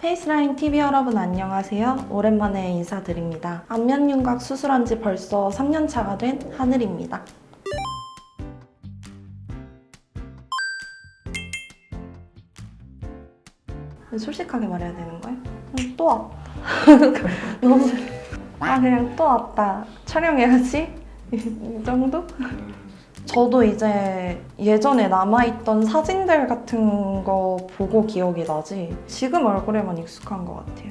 페이스라인 TV 여러분 안녕하세요. 오랜만에 인사드립니다. 안면 윤곽 수술한 지 벌써 3년 차가 된 하늘입니다. 솔직하게 말해야 되는 거야? 음, 또 왔다. 너무 아 그냥 또 왔다. 촬영해야지. 이 정도? 저도 이제 예전에 남아있던 사진들 같은 거 보고 기억이 나지 지금 얼굴에만 익숙한 것 같아요.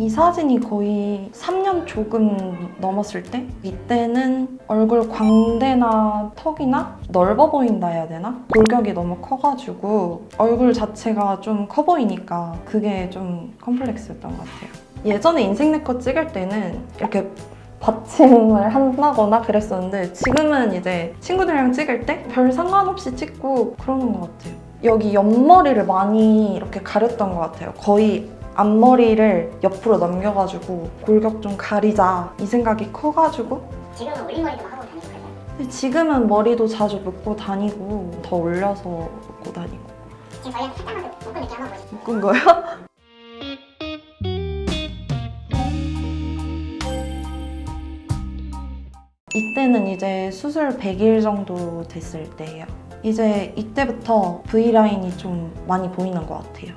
이 사진이 거의 3년 조금 넘었을 때 이때는 얼굴 광대나 턱이나 넓어 보인다 해야 되나? 골격이 너무 커가지고 얼굴 자체가 좀 커 보이니까 그게 좀 컴플렉스였던 것 같아요. 예전에 인생 네컷 찍을 때는 이렇게 받침을 한다거나 그랬었는데 지금은 이제 친구들이랑 찍을 때 별 상관없이 찍고 그러는 것 같아요. 여기 옆머리를 많이 이렇게 가렸던 것 같아요. 거의 앞머리를 옆으로 넘겨가지고 골격 좀 가리자 이 생각이 커가지고 지금은 올림머리도 하고. 근데 지금은 머리도 자주 묶고 다니고 더 올려서 묶고 다니고 지금 저희한테 살짝만 더 묶은 느낌 한번 보여주세요. 묶은 거요? 이때는 이제 수술 100일 정도 됐을 때예요. 이제 이때부터 V라인이 좀 많이 보이는 것 같아요.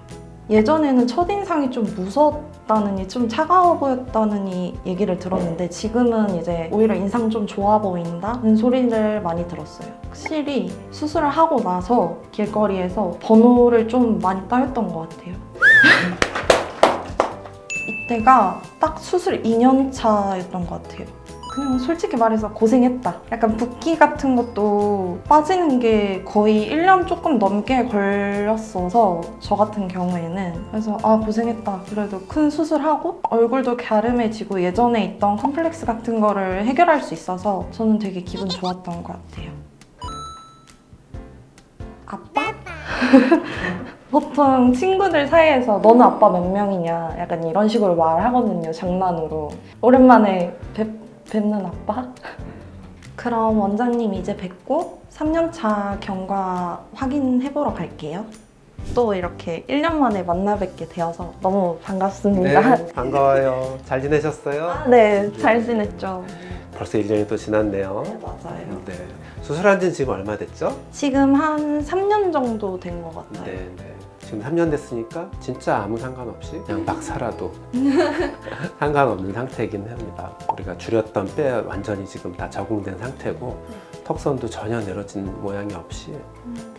예전에는 첫인상이 좀 무섭다느니 좀 차가워 보였다느니 얘기를 들었는데 지금은 이제 오히려 인상 좀 좋아 보인다는 소리를 많이 들었어요. 확실히 수술을 하고 나서 길거리에서 번호를 좀 많이 따였던 것 같아요. 이때가 딱 수술 2년 차였던 것 같아요. 그냥 솔직히 말해서 고생했다. 약간 붓기 같은 것도 빠지는 게 거의 1년 조금 넘게 걸렸어서 저 같은 경우에는 그래서 아 고생했다. 그래도 큰 수술하고 얼굴도 갸름해지고 예전에 있던 컴플렉스 같은 거를 해결할 수 있어서 저는 되게 기분 좋았던 것 같아요. 아빠? 보통 친구들 사이에서 너는 아빠 몇 명이냐 약간 이런 식으로 말하거든요 장난으로 오랜만에 뵙, 뵙는 아빠? 그럼 원장님 이제 뵙고 3년차 경과 확인해보러 갈게요 또 이렇게 1년 만에 만나 뵙게 되어서 너무 반갑습니다 네, 반가워요. 잘 지내셨어요? 네, 잘 지냈죠 벌써 1년이 또 지났네요. 네, 맞아요 네. 수술한 지는 지금 얼마 됐죠? 지금 한 3년 정도 된 것 같아요 네, 네. 지금 3년 됐으니까 진짜 아무 상관없이 그냥 막 살아도 상관없는 상태이긴 합니다. 우리가 줄였던 뼈 완전히 지금 다 적응된 상태고 턱선도 전혀 내려진 모양이 없이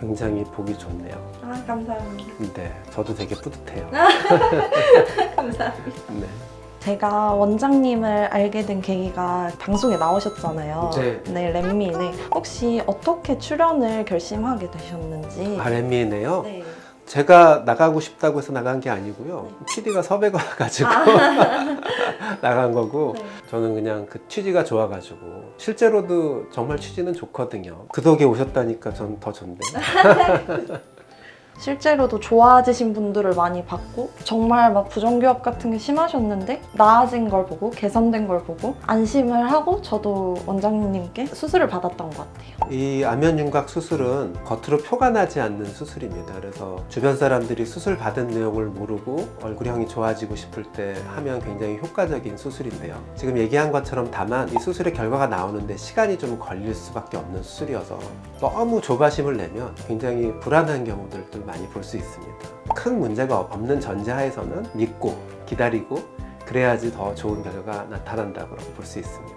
굉장히 보기 좋네요. 아 감사합니다 네, 저도 되게 뿌듯해요. 감사합니다 네. 제가 원장님을 알게 된 계기가 방송에 나오셨잖아요. 네. 렛미네. 혹시 어떻게 출연을 결심하게 되셨는지. RM이네요. 네. 제가 나가고 싶다고 해서 나간 게 아니고요. PD가 섭외가 와가지고 나간 거고 네. 저는 그냥 그 취지가 좋아가지고 실제로도 정말 취지는 좋거든요. 그 덕에 오셨다니까 전 더 좋네요. 실제로도 좋아지신 분들을 많이 봤고 정말 막 부정교합 같은 게 심하셨는데 나아진 걸 보고 개선된 걸 보고 안심을 하고 저도 원장님께 수술을 받았던 것 같아요. 이 안면윤곽 수술은 겉으로 표가 나지 않는 수술입니다. 그래서 주변 사람들이 수술 받은 내용을 모르고 얼굴형이 좋아지고 싶을 때 하면 굉장히 효과적인 수술인데요. 지금 얘기한 것처럼 다만 이 수술의 결과가 나오는데 시간이 좀 걸릴 수밖에 없는 수술이어서 너무 조바심을 내면 굉장히 불안한 경우들도 많이 볼 수 있습니다. 큰 문제가 없는 전제하에서는 믿고 기다리고 그래야지 더 좋은 결과가 나타난다고 볼 수 있습니다.